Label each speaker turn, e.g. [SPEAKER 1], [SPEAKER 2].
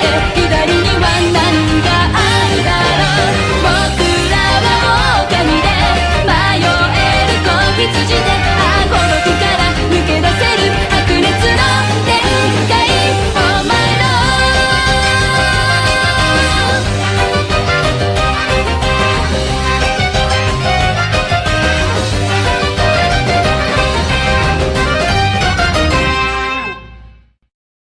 [SPEAKER 1] Yeah.